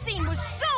assim, você